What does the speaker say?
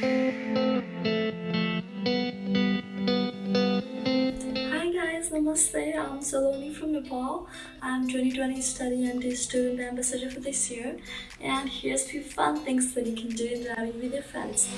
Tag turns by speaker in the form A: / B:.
A: Hi guys, Namaste, I'm Saloni from Nepal. I'm 2020 study and student ambassador for this year. And here's a few fun things that you can do in driving with your friends.